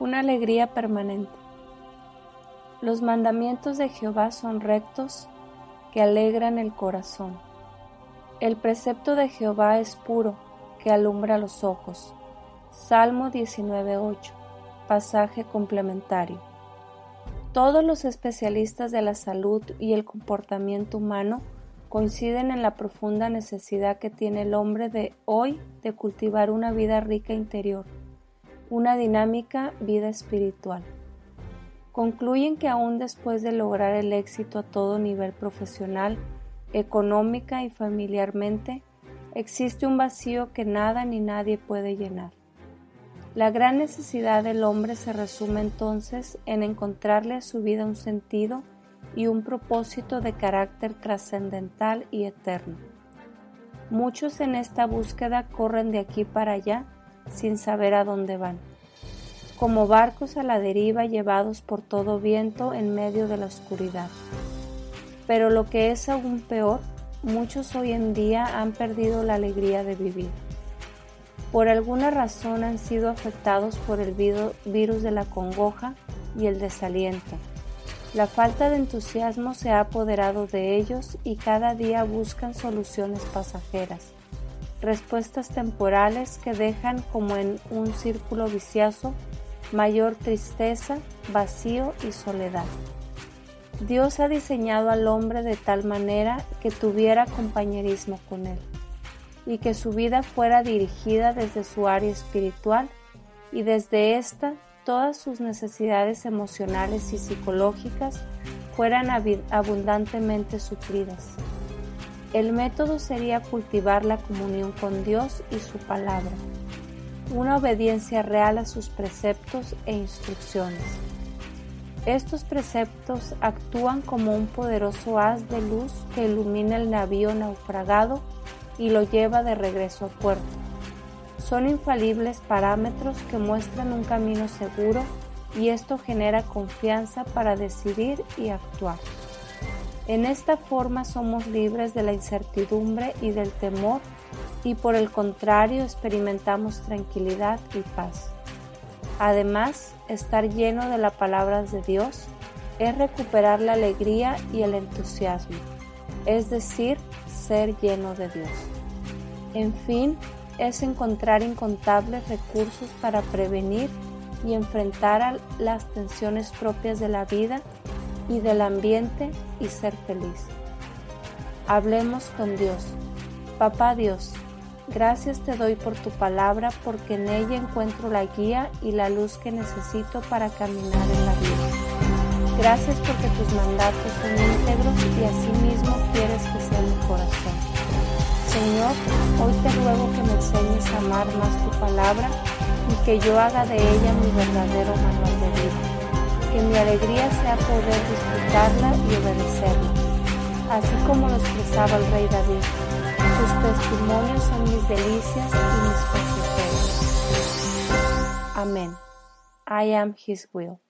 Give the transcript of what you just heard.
Una alegría permanente. Los mandamientos de Jehová son rectos, que alegran el corazón. El precepto de Jehová es puro, que alumbra los ojos. Salmo 19.8. Pasaje complementario. Todos los especialistas de la salud y el comportamiento humano coinciden en la profunda necesidad que tiene el hombre de hoy de cultivar una vida rica interior una dinámica vida espiritual. Concluyen que aún después de lograr el éxito a todo nivel profesional, económica y familiarmente, existe un vacío que nada ni nadie puede llenar. La gran necesidad del hombre se resume entonces en encontrarle a su vida un sentido y un propósito de carácter trascendental y eterno. Muchos en esta búsqueda corren de aquí para allá sin saber a dónde van, como barcos a la deriva llevados por todo viento en medio de la oscuridad. Pero lo que es aún peor, muchos hoy en día han perdido la alegría de vivir. Por alguna razón han sido afectados por el virus de la congoja y el desaliento. La falta de entusiasmo se ha apoderado de ellos y cada día buscan soluciones pasajeras respuestas temporales que dejan como en un círculo vicioso mayor tristeza, vacío y soledad. Dios ha diseñado al hombre de tal manera que tuviera compañerismo con él y que su vida fuera dirigida desde su área espiritual y desde ésta todas sus necesidades emocionales y psicológicas fueran abundantemente suplidas. El método sería cultivar la comunión con Dios y su palabra, una obediencia real a sus preceptos e instrucciones. Estos preceptos actúan como un poderoso haz de luz que ilumina el navío naufragado y lo lleva de regreso a puerto. Son infalibles parámetros que muestran un camino seguro y esto genera confianza para decidir y actuar. En esta forma somos libres de la incertidumbre y del temor y por el contrario experimentamos tranquilidad y paz. Además, estar lleno de las palabras de Dios es recuperar la alegría y el entusiasmo, es decir, ser lleno de Dios. En fin, es encontrar incontables recursos para prevenir y enfrentar las tensiones propias de la vida y del ambiente y ser feliz. Hablemos con Dios. Papá Dios, gracias te doy por tu palabra porque en ella encuentro la guía y la luz que necesito para caminar en la vida. Gracias porque tus mandatos son íntegros y así mismo quieres que sea mi corazón. Señor, hoy te ruego que me enseñes a amar más tu palabra y que yo haga de ella mi verdadero manual de vida alegría sea poder disfrutarla y obedecerla, así como lo expresaba el rey David. Tus testimonios son mis delicias y mis consejeros. Amén. I am His will.